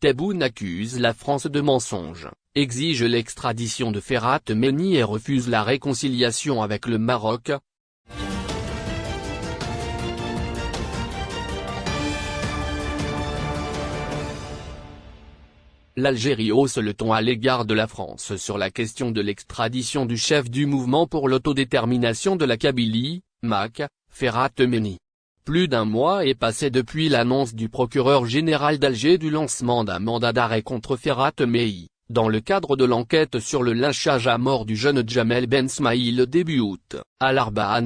Tebboune accuse la France de mensonge, exige l'extradition de Ferhat Meni et refuse la réconciliation avec le Maroc, L'Algérie hausse le ton à l'égard de la France sur la question de l'extradition du chef du mouvement pour l'autodétermination de la Kabylie, MAC, Ferhat Meni. Plus d'un mois est passé depuis l'annonce du procureur général d'Alger du lancement d'un mandat d'arrêt contre Ferhat Meni, dans le cadre de l'enquête sur le lynchage à mort du jeune Jamel Ben Smaïl début août, à l'Arba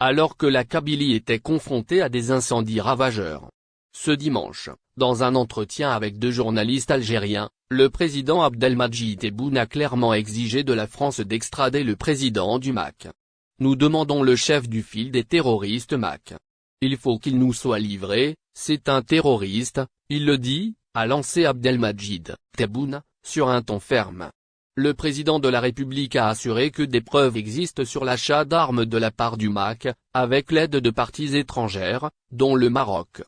alors que la Kabylie était confrontée à des incendies ravageurs. Ce dimanche, dans un entretien avec deux journalistes algériens, le président Abdelmadjid Tebboune a clairement exigé de la France d'extrader le président du MAC. Nous demandons le chef du fil des terroristes MAC. Il faut qu'il nous soit livré, c'est un terroriste, il le dit, a lancé Abdelmadjid Tebboune, sur un ton ferme. Le président de la République a assuré que des preuves existent sur l'achat d'armes de la part du MAC, avec l'aide de parties étrangères, dont le Maroc.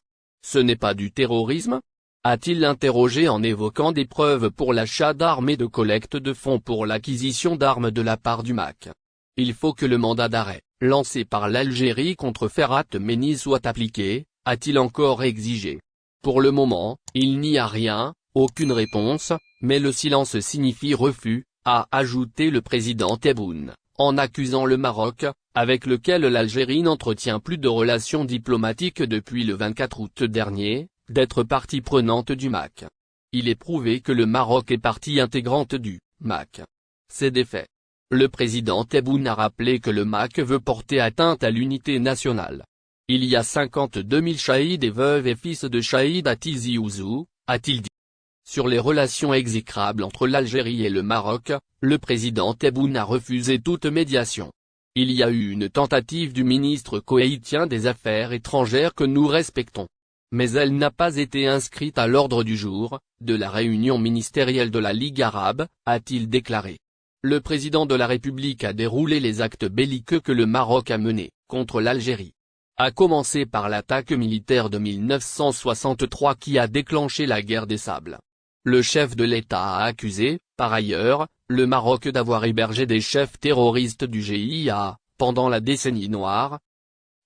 Ce n'est pas du terrorisme? A-t-il interrogé en évoquant des preuves pour l'achat d'armes et de collecte de fonds pour l'acquisition d'armes de la part du MAC? Il faut que le mandat d'arrêt, lancé par l'Algérie contre Ferhat Meni soit appliqué, a-t-il encore exigé. Pour le moment, il n'y a rien, aucune réponse, mais le silence signifie refus, a ajouté le président Tebboune en accusant le Maroc, avec lequel l'Algérie n'entretient plus de relations diplomatiques depuis le 24 août dernier, d'être partie prenante du MAC. Il est prouvé que le Maroc est partie intégrante du MAC. C'est des faits. Le président Tebboune a rappelé que le MAC veut porter atteinte à l'unité nationale. Il y a 52 000 chahids et veuves et fils de chahids à Tizi Ouzou, a-t-il dit. Sur les relations exécrables entre l'Algérie et le Maroc, le président Tebboune a refusé toute médiation. Il y a eu une tentative du ministre koweïtien des Affaires étrangères que nous respectons. Mais elle n'a pas été inscrite à l'ordre du jour, de la réunion ministérielle de la Ligue arabe, a-t-il déclaré. Le président de la République a déroulé les actes belliqueux que le Maroc a menés, contre l'Algérie. A commencer par l'attaque militaire de 1963 qui a déclenché la guerre des sables. Le chef de l'État a accusé, par ailleurs, le Maroc d'avoir hébergé des chefs terroristes du GIA, pendant la décennie noire.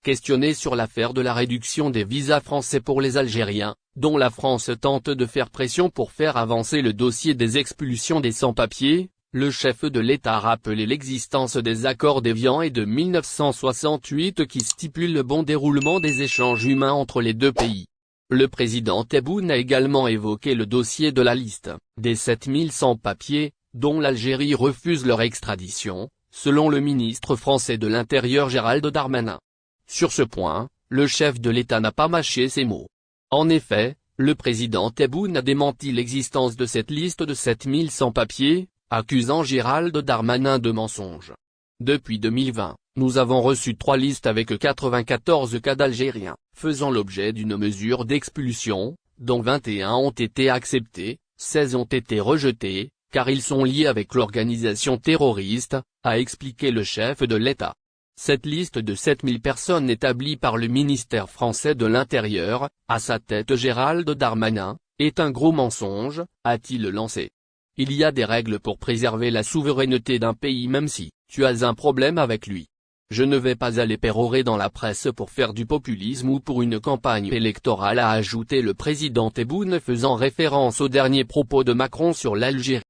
Questionné sur l'affaire de la réduction des visas français pour les Algériens, dont la France tente de faire pression pour faire avancer le dossier des expulsions des sans-papiers, le chef de l'État a rappelé l'existence des accords d'Évian et de 1968 qui stipulent le bon déroulement des échanges humains entre les deux pays. Le président Tebboune a également évoqué le dossier de la liste, des 7000 sans-papiers, dont l'Algérie refuse leur extradition, selon le ministre français de l'Intérieur Gérald Darmanin. Sur ce point, le chef de l'État n'a pas mâché ses mots. En effet, le président Tebboune a démenti l'existence de cette liste de 7000 sans-papiers, accusant Gérald Darmanin de mensonge. Depuis 2020, nous avons reçu trois listes avec 94 cas d'Algériens, faisant l'objet d'une mesure d'expulsion, dont 21 ont été acceptés, 16 ont été rejetés, car ils sont liés avec l'organisation terroriste, a expliqué le chef de l'État. Cette liste de 7000 personnes établie par le ministère français de l'Intérieur, à sa tête Gérald Darmanin, est un gros mensonge, a-t-il lancé. Il y a des règles pour préserver la souveraineté d'un pays même si, tu as un problème avec lui. Je ne vais pas aller pérorer dans la presse pour faire du populisme ou pour une campagne électorale a ajouté le président Tebboune faisant référence aux derniers propos de Macron sur l'Algérie.